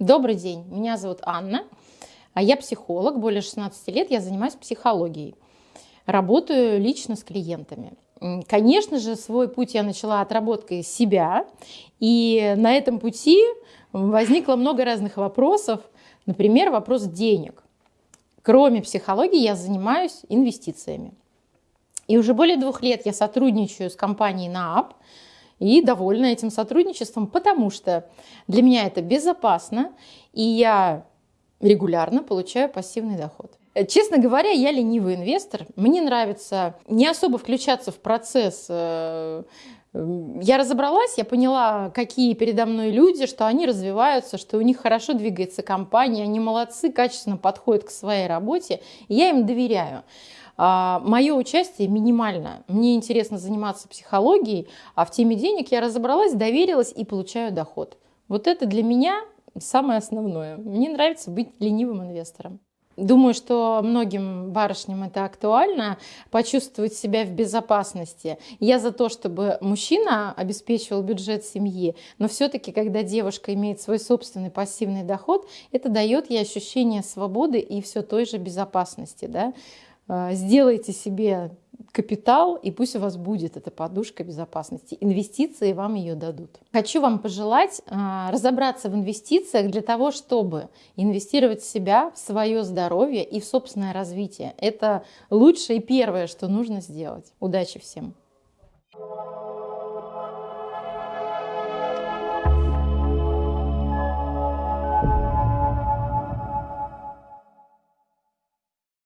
Добрый день, меня зовут Анна, а я психолог, более 16 лет я занимаюсь психологией, работаю лично с клиентами. Конечно же, свой путь я начала отработкой себя, и на этом пути возникло много разных вопросов, например, вопрос денег. Кроме психологии я занимаюсь инвестициями. И уже более двух лет я сотрудничаю с компанией НААП, и довольна этим сотрудничеством, потому что для меня это безопасно, и я регулярно получаю пассивный доход. Честно говоря, я ленивый инвестор. Мне нравится не особо включаться в процесс. Э, я разобралась, я поняла, какие передо мной люди, что они развиваются, что у них хорошо двигается компания, они молодцы, качественно подходят к своей работе, и я им доверяю. А, Мое участие минимально. Мне интересно заниматься психологией, а в теме денег я разобралась, доверилась и получаю доход. Вот это для меня самое основное. Мне нравится быть ленивым инвестором. Думаю, что многим барышням это актуально, почувствовать себя в безопасности. Я за то, чтобы мужчина обеспечивал бюджет семьи, но все-таки, когда девушка имеет свой собственный пассивный доход, это дает ей ощущение свободы и все той же безопасности. Да? А, сделайте себе капитал, и пусть у вас будет эта подушка безопасности. Инвестиции вам ее дадут. Хочу вам пожелать а, разобраться в инвестициях для того, чтобы инвестировать в себя, в свое здоровье и в собственное развитие. Это лучшее и первое, что нужно сделать. Удачи всем!